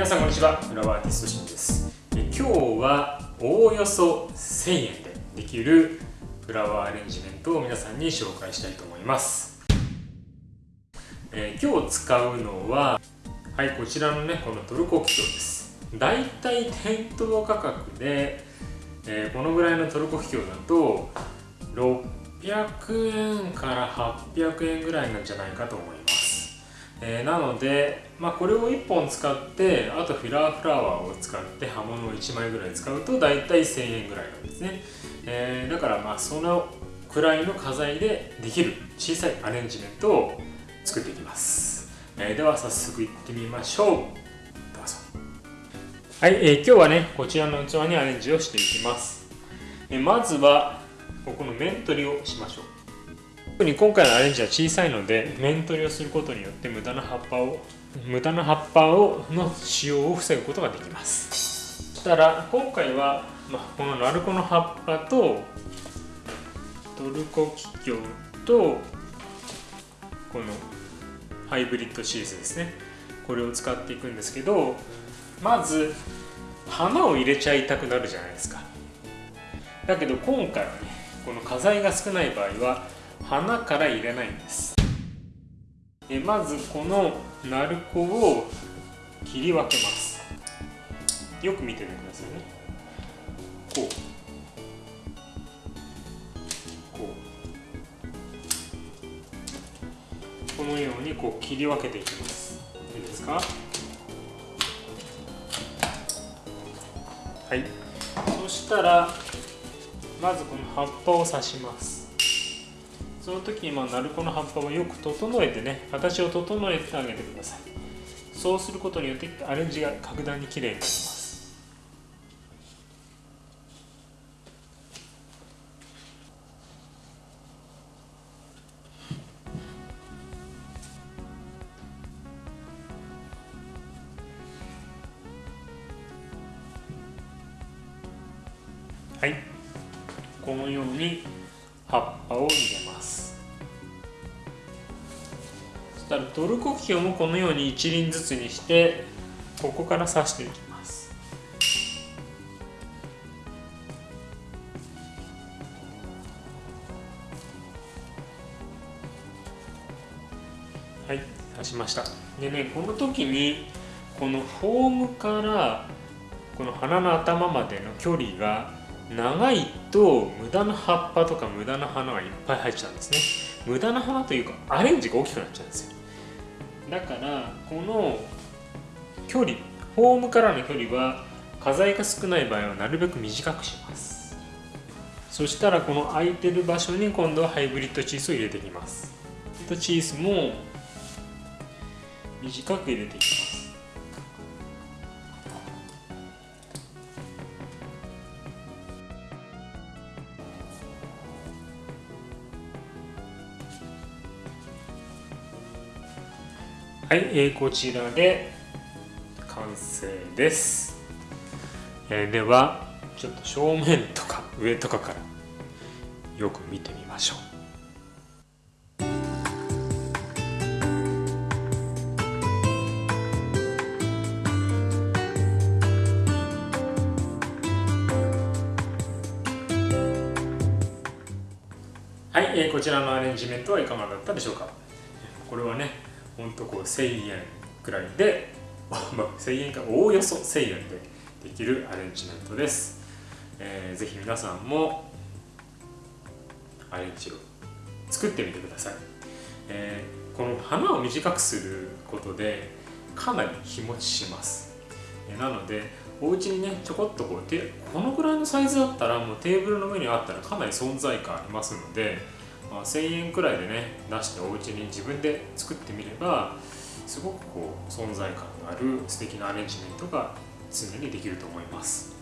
皆さんこんにちは。フラワーアーティストシンです。え今日はおおよそ1000円でできるフラワーアレンジメントを皆さんに紹介したいと思います、え、今日使うのははいこちらのねこのトルコキキョウです。だいたい店頭価格で、え、このぐらいのトルコキキョウだと600円から800円ぐらいなんじゃないかと思います。えー、なので、まあ、これを1本使ってあとフィラーフラワーを使って刃物を1枚ぐらい使うと大体1000円ぐらいなんですね、えー、だからまあそのくらいの花材でできる小さいアレンジメントを作っていきます、えー、では早速いってみましょう。どうぞ。はい、えー、今日はねこちらの器にアレンジをしていきます、え、まずはここの面取りをしましょう。特に今回のアレンジは小さいので面取りをすることによって無駄な葉っぱを無駄な葉っぱをの使用を防ぐことができます。そしたら今回は、ま、このナルコの葉っぱとトルコキキョウとこのハイブリッドシリーズですね。これを使っていくんですけどまず花を入れちゃいたくなるじゃないですか。だけど今回はねこの花材が少ない場合は花から入れないんです。えまずこの鳴子を切り分けます。よく見ててくださいね。こう。こう。このようにこう切り分けていきます。いいですか？はい。そしたらまずこの葉っぱを刺します。その時にまあ鳴子の葉っぱをよく整えてね形を整えてあげてください。そうすることによってアレンジが格段に綺麗になります。はい。このように葉っぱを入れます。したらトルコキキョウもこのように一輪ずつにしてここから刺していきます。はい刺しました。でねこの時にこのフォームからこの花の頭までの距離が長いと無駄な葉っぱとか無駄な花がいっぱい入っちゃうんですね。無駄な花というかアレンジが大きくなっちゃうんですよ。だからこの距離フォームからの距離は花材が少ない場合はなるべく短くします。そしたらこの空いてる場所に今度はハイブリッドチーズを入れていきます。チーズも短く入れていきます。はい、えー、こちらで完成です、えー、ではちょっと正面とか上とかからよく見てみましょう。はい、えー、こちらのアレンジメントはいかがだったでしょうか？これはねほんとこう1000円くらいで、まあ、1000円かおおよそ1000円でできるアレンジメントです、えー、ぜひ皆さんもアレンジを作ってみてください、えー、この花を短くすることでかなり日持ちします、えー、なのでお家にねちょこっとこうこのぐらいのサイズだったらもうテーブルの上にあったらかなり存在感ありますのでまあ、1000円くらいでね出してお家に自分で作ってみればすごくこう存在感のある素敵なアレンジメントが常にできると思います、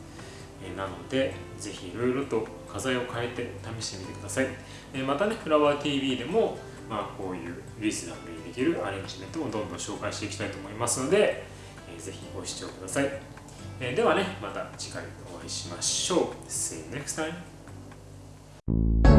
えなのでぜひいろいろと花材を変えて試してみてください、えまたねフラワー TV でもまあ、こういうリーズナブルにできるアレンジメントをどんどん紹介していきたいと思いますので、えー、ぜひご視聴ください、えー、ではねまた次回お会いしましょう。See you next time.